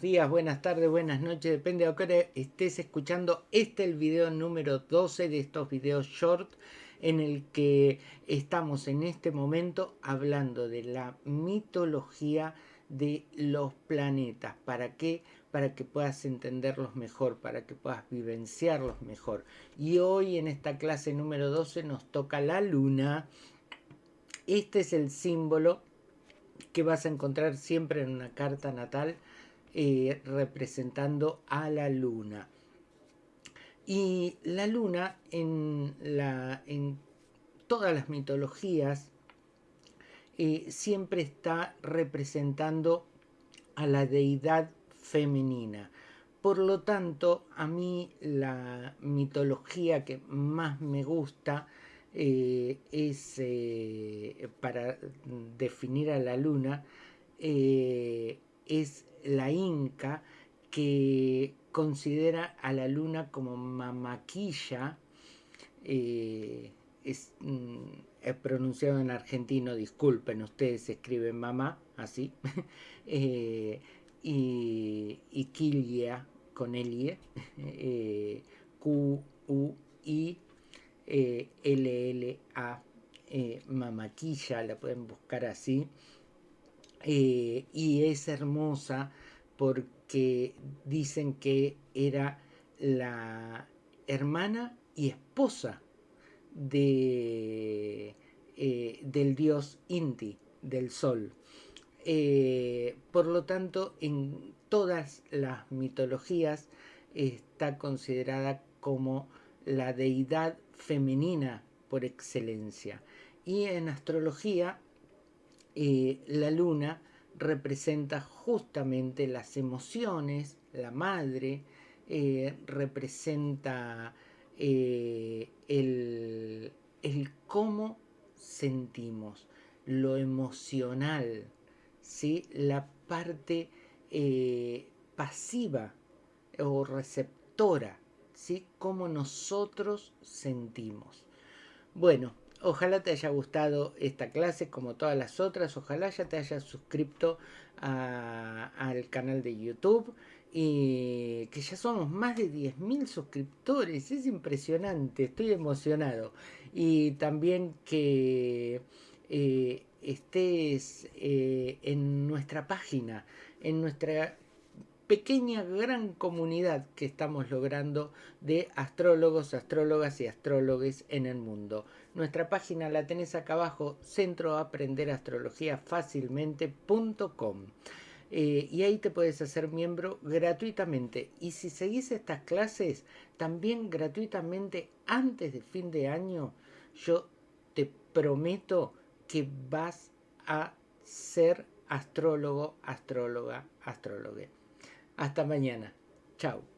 días, buenas tardes, buenas noches, depende de a qué estés escuchando. Este es el video número 12 de estos videos short en el que estamos en este momento hablando de la mitología de los planetas. ¿Para qué? Para que puedas entenderlos mejor, para que puedas vivenciarlos mejor. Y hoy en esta clase número 12 nos toca la luna. Este es el símbolo que vas a encontrar siempre en una carta natal eh, representando a la luna. Y la luna en, la, en todas las mitologías eh, siempre está representando a la deidad femenina. Por lo tanto, a mí la mitología que más me gusta eh, es, para definir a la luna, es la Inca, que considera a la luna como mamaquilla, eh, es, mm, pronunciado en argentino, disculpen, ustedes escriben mamá, así, eh, y, y con Elie, mamaquilla, la pueden buscar así, eh, y es hermosa porque dicen que era la hermana y esposa de, eh, del dios Inti, del sol. Eh, por lo tanto, en todas las mitologías está considerada como la deidad femenina por excelencia. Y en astrología eh, la luna representa justamente las emociones, la madre, eh, representa eh, el, cómo sentimos, lo emocional, ¿sí? la parte pasiva o receptora, ¿sí? cómo nosotros sentimos. Bueno, Ojalá te haya gustado esta clase como todas las otras. Ojalá ya te hayas suscrito al canal de YouTube. Y que ya somos más de 10.000 suscriptores. Es impresionante. Estoy emocionado. Y también que eh, estés eh, en nuestra página. En nuestra pequeña gran comunidad que estamos logrando de astrólogos, astrólogas y astrólogos en el mundo. Nuestra página la tenés acá abajo, centroaprenderAstrologiaFácilmente.com eh, y ahí te puedes hacer miembro gratuitamente. Y si seguís estas clases, también gratuitamente antes de fin de año, yo te prometo que vas a ser astrólogo, astróloga, astróloga. Hasta mañana. Chao.